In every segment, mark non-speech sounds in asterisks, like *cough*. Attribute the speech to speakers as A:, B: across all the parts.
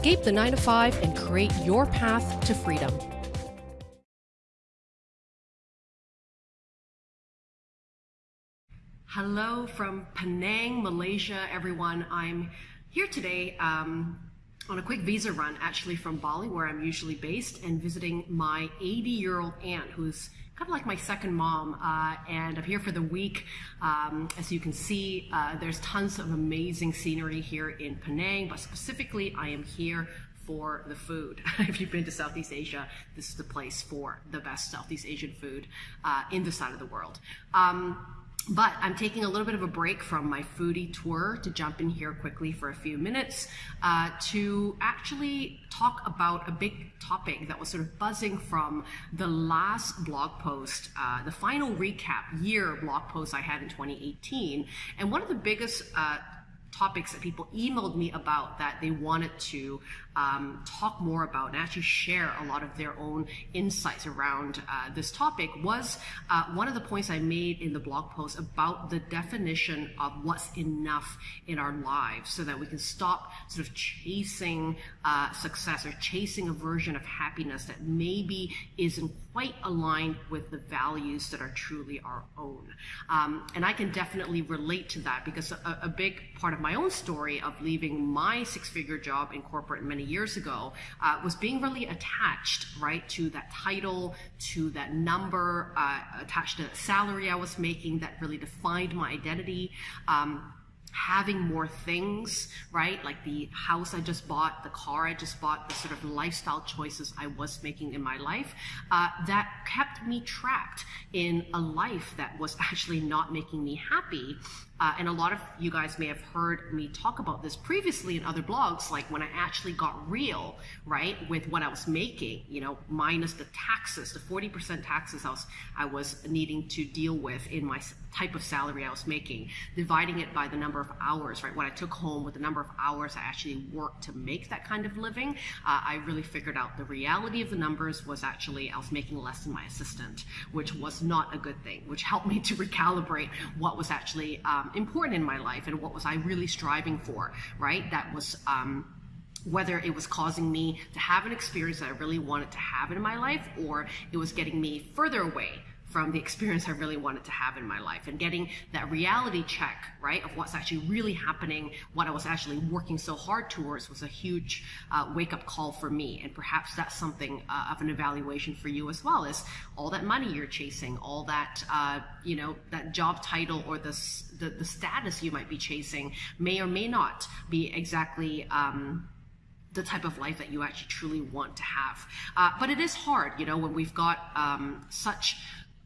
A: Escape the 9 to 5 and create your path to freedom. Hello from Penang, Malaysia, everyone. I'm here today um, on a quick visa run, actually from Bali, where I'm usually based, and visiting my 80 year old aunt who's kind of like my second mom. Uh, and I'm here for the week. Um, as you can see, uh, there's tons of amazing scenery here in Penang, but specifically, I am here for the food. *laughs* if you've been to Southeast Asia, this is the place for the best Southeast Asian food uh, in this side of the world. Um, but I'm taking a little bit of a break from my foodie tour to jump in here quickly for a few minutes uh, to actually talk about a big topic that was sort of buzzing from the last blog post, uh, the final recap year blog post I had in 2018. And one of the biggest uh, topics that people emailed me about that they wanted to um, talk more about and actually share a lot of their own insights around uh, this topic was uh, one of the points I made in the blog post about the definition of what's enough in our lives so that we can stop sort of chasing uh, success or chasing a version of happiness that maybe isn't quite aligned with the values that are truly our own. Um, and I can definitely relate to that because a, a big part of my own story of leaving my six figure job in corporate many years ago uh, was being really attached, right, to that title, to that number, uh, attached to the salary I was making that really defined my identity. Um, having more things, right? Like the house I just bought, the car I just bought, the sort of lifestyle choices I was making in my life, uh, that kept me trapped in a life that was *laughs* actually not making me happy. Uh, and a lot of you guys may have heard me talk about this previously in other blogs, like when I actually got real, right, with what I was making, you know, minus the taxes, the 40% taxes I was, I was needing to deal with in my type of salary I was making, dividing it by the number of hours, right, what I took home with the number of hours I actually worked to make that kind of living, uh, I really figured out the reality of the numbers was actually I was making less than my assistant, which was not a good thing, which helped me to recalibrate what was actually um, important in my life and what was I really striving for, right? That was um, whether it was causing me to have an experience that I really wanted to have in my life or it was getting me further away from the experience I really wanted to have in my life and getting that reality check, right, of what's actually really happening, what I was actually working so hard towards was a huge uh, wake up call for me. And perhaps that's something uh, of an evaluation for you as well is all that money you're chasing, all that, uh, you know, that job title or the, the, the, status you might be chasing may or may not be exactly, um, the type of life that you actually truly want to have. Uh, but it is hard, you know, when we've got um, such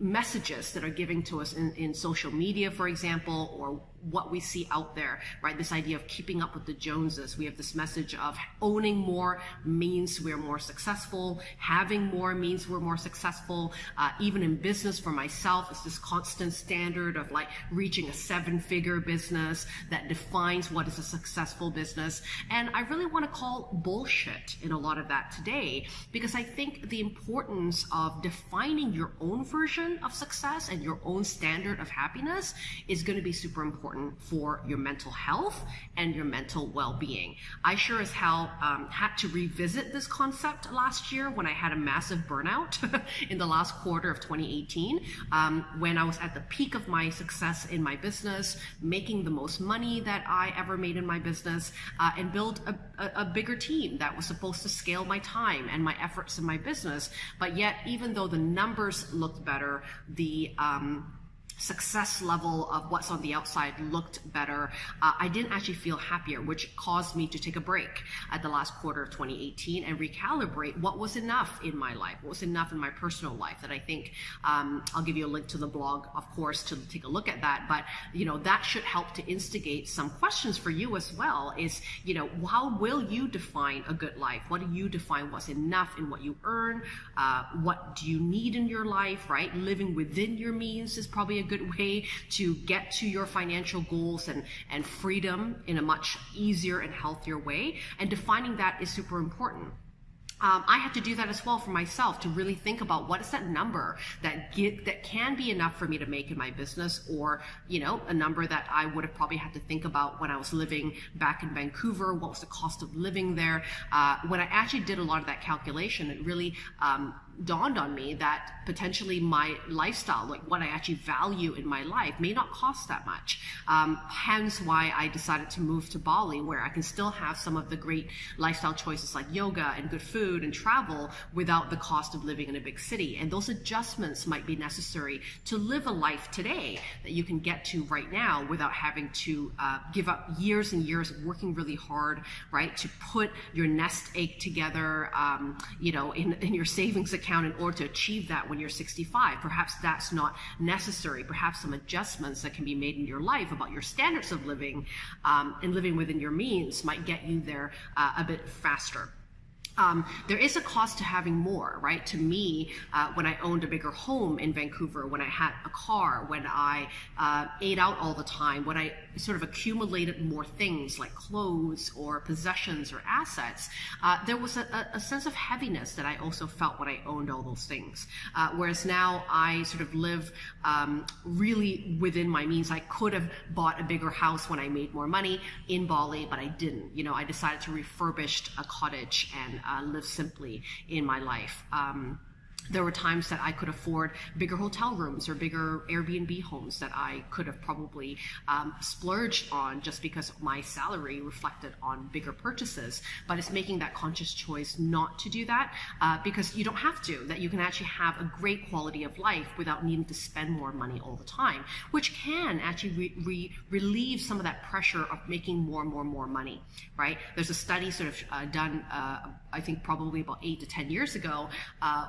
A: messages that are giving to us in, in social media, for example, or what we see out there, right? This idea of keeping up with the Joneses. We have this message of owning more means we're more successful. Having more means we're more successful. Uh, even in business for myself, it's this constant standard of like reaching a seven figure business that defines what is a successful business. And I really want to call bullshit in a lot of that today because I think the importance of defining your own version of success and your own standard of happiness is going to be super important important for your mental health and your mental well-being. I sure as hell um, had to revisit this concept last year when I had a massive burnout *laughs* in the last quarter of 2018, um, when I was at the peak of my success in my business, making the most money that I ever made in my business, uh, and build a, a, a bigger team that was supposed to scale my time and my efforts in my business. But yet, even though the numbers looked better, the um, success level of what's on the outside looked better, uh, I didn't actually feel happier, which caused me to take a break at the last quarter of 2018 and recalibrate what was enough in my life, what was enough in my personal life that I think um, I'll give you a link to the blog, of course, to take a look at that. But, you know, that should help to instigate some questions for you as well is, you know, how will you define a good life? What do you define what's enough in what you earn? Uh, what do you need in your life, right? Living within your means is probably a good way to get to your financial goals and, and freedom in a much easier and healthier way. And defining that is super important. um, I had to do that as well for myself to really think about what is that number that get, that can be enough for me to make in my business, or you know, a number that I would have probably had to think about when I was living back in Vancouver. What was the cost of living there? Uh, when I actually did a lot of that calculation, it really um, dawned on me that potentially my lifestyle, like what I actually value in my life, may not cost that much. Um, hence why I decided to move to Bali, where I can still have some of the great lifestyle choices like yoga and good food and travel without the cost of living in a big city. And those adjustments might be necessary to live a life today that you can get to right now without having to uh, give up years and years of working really hard, right, to put your nest egg together, um, you know, in, in your *laughs* savings account account in order to achieve that when you're 65. Perhaps that's not necessary. Perhaps some adjustments that can be made in your life about your standards of living um, and living within your means might get you there uh, a bit faster. Um, there is a cost to having more, right? To me, uh, when I owned a bigger home in Vancouver, when I had a car, when I uh, ate out all the time, when I sort of accumulated more things like clothes or possessions or assets, uh, there was a, a, sense of heaviness that I also felt when I owned all those things. Uh, whereas now I sort of live um, really within my means. I could have bought a bigger house when I made more money in Bali, but I didn't. You know, I decided to refurbish a cottage and uh, live simply in my life. Um, there were times that I could afford bigger hotel rooms or bigger Airbnb homes that I could have probably um, splurged on just because my salary reflected on bigger purchases. But it's making that conscious choice not to do that uh, because you don't have to, that you can actually have a great quality of life without needing to spend more money all the time, which can actually re re relieve some of that pressure of making more and more and more money, right? There's a study sort of uh, done, uh, I think probably about eight to 10 years ago, uh,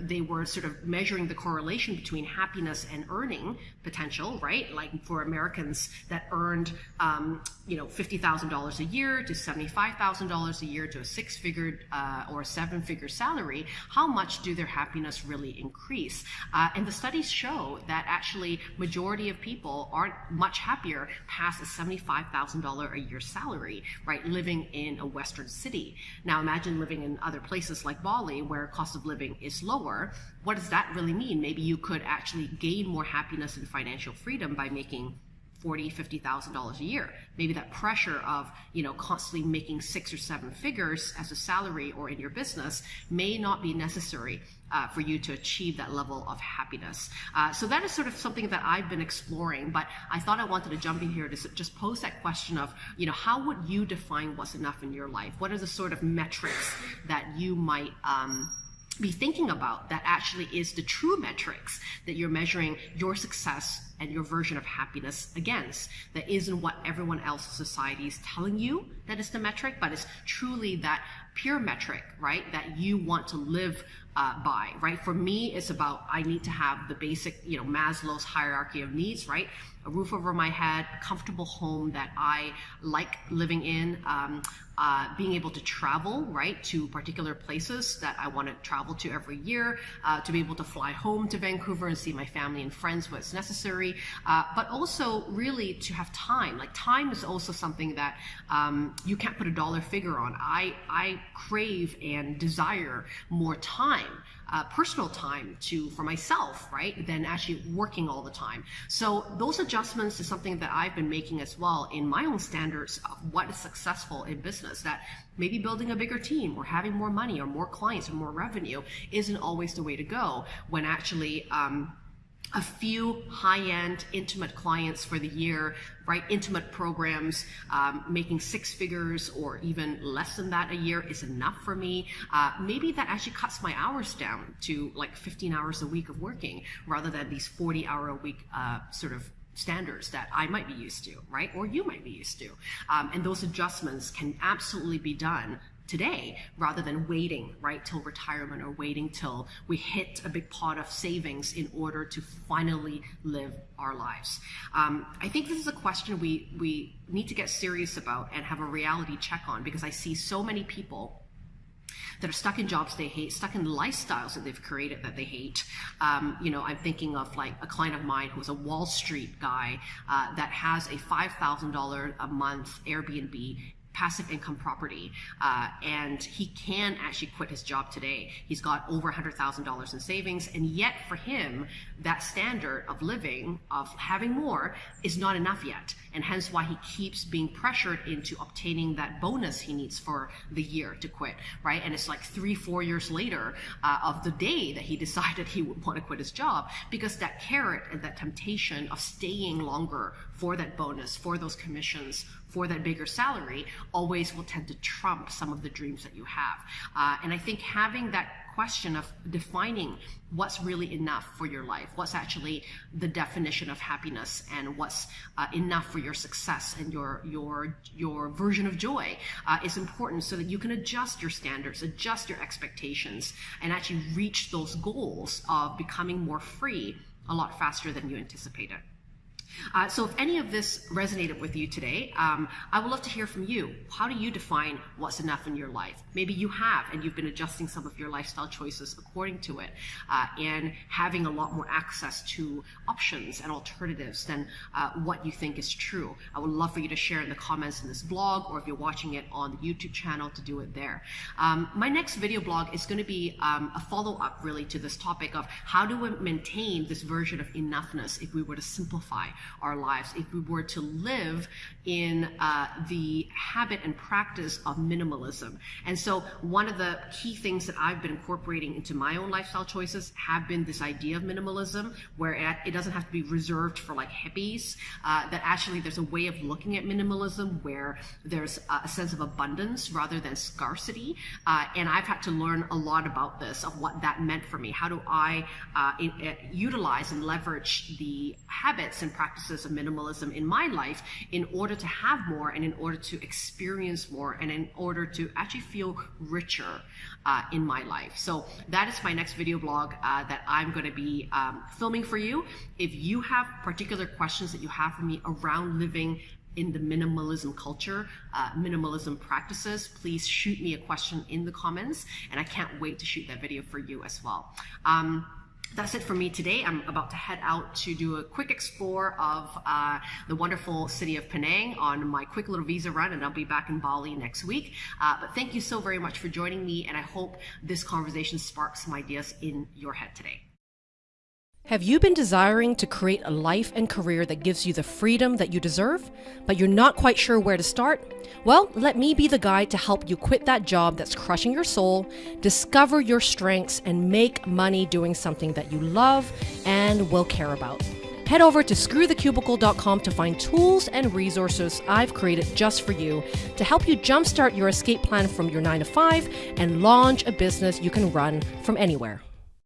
A: they were sort of measuring the correlation between happiness and earning potential, right? Like for Americans that earned, um, you know, $50,000 a year to $75,000 a year to a six figure uh, or seven figure salary, how much do their happiness really increase? Uh, and the studies show that actually majority of people aren't much happier past a $75,000 a year salary, right? Living in a Western city. Now imagine living in other places like Bali where cost of living is low lower, what does that really mean? Maybe you could actually gain more happiness and financial freedom by making forty, fifty thousand dollars a year. Maybe that pressure of you know constantly making six or seven figures as a salary or in your business may not be necessary uh, for you to achieve that level of happiness. Uh, so that is sort of something that I've been exploring. But I thought I wanted to jump in here to just pose that question of you know how would you define what's enough in your life? What are the sort of metrics that you might um, be thinking about that actually is the true metrics that you're measuring your success and your version of happiness against. That isn't what everyone else in society is telling you that is the metric, but it's truly that pure metric, right? That you want to live uh, by, right? For me, it's about I need to have the basic, you know, Maslow's hierarchy of needs, right? A roof over my head, a comfortable home that I like living in, um, uh, being able to travel, right, to particular places that I want to travel to every year, uh, to be able to fly home to Vancouver and see my family and friends when it's necessary, uh, but also really to have time. Like time is also something that um, you can't put a dollar figure on. I, I crave and desire more time uh, personal time to for myself, right, than actually working all the time. So those adjustments is something that I've been making as well in my own standards of what is successful in business. That maybe building a bigger team or having more money or more clients or more revenue isn't always the way to go when actually um, a few high-end intimate clients for the year right intimate programs um, making six figures or even less than that a year is enough for me uh, maybe that actually cuts my hours down to like 15 hours a week of working rather than these 40 hour a week uh, sort of standards that I might be used to, right? Or you might be used to. Um, and those adjustments can absolutely be done today rather than waiting right till retirement or waiting till we hit a big pot of savings in order to finally live our lives um, i think this is a question we we need to get serious about and have a reality check on because i see so many people that are stuck in jobs they hate, stuck in lifestyles that they've created that they hate. Um, you know, I'm thinking of like a client of mine who's a Wall Street guy uh, that has a $5,000 a month Airbnb passive income property, uh, and he can actually quit his job today. He's got over $100,000 in savings, and yet for him, that standard of living, of having more, is not enough yet, and hence why he keeps being pressured into obtaining that bonus he needs for the year to quit, right? And it's like three, four years later uh, of the day that he *laughs* decided he would want to quit his job, because that carrot and that temptation of staying longer for that bonus, for those commissions, for that bigger salary, always will tend to trump some of the dreams that you have. Uh, and I think having that question of defining what's really enough for your life, what's actually the definition of happiness, and what's uh, enough for your success and your your your version of joy uh, is important, so that you can adjust your standards, adjust your expectations, and actually reach those goals of becoming more free a lot faster than you anticipated. Uh, so if any of this resonated with you today, um, I would love to hear from you. How do you define what's enough in your life? Maybe you have, and you've been adjusting some of your lifestyle choices according to it, uh, and having a lot more access to options and alternatives than uh, what you think is true. I would love for you to share in the comments in this blog, or if you're watching it on the YouTube channel, to do it there. Um, my next video blog is going to be um, a follow-up, really, to this topic of how do we maintain this version of enoughness if we were to simplify our lives if we were to live in uh, the habit and practice of minimalism. And so one of the key things that I've been incorporating into my own lifestyle choices have been this idea of minimalism, where it doesn't have to be reserved for like hippies, uh, that actually there's a way of looking at minimalism where there's a sense of abundance rather than scarcity. Uh, and I've had to learn a lot about this, of what that meant for me. How do I uh, in, uh, utilize and leverage the habits and practices practices of minimalism in my life in order to have more and in order to experience more and in order to actually feel richer uh, in my life. So that is my next video blog uh, that I'm going to be um, filming for you. If you have particular questions that you have for me around living in the minimalism culture, uh, minimalism practices, please shoot me a question in the comments, and I can't wait to shoot that video for you as well. Um, that's it for me today. I'm about to head out to do a quick explore of uh, the wonderful city of Penang on my quick little visa run, and I'll be back in Bali next week. Uh, but thank you so very much for joining me, and I hope this conversation sparks some ideas in your head today.
B: Have you been desiring to create a life and career that gives you the freedom that you deserve, but you're not quite sure where to start? Well, let me be the guide to help you quit that job that's crushing your soul, discover your strengths, and make money doing something that you love and will care about. Head over to screwthecubicle.com to find tools and resources I've created just for you to help you jumpstart your escape plan from your 9 to 5 and launch a business you can run from anywhere.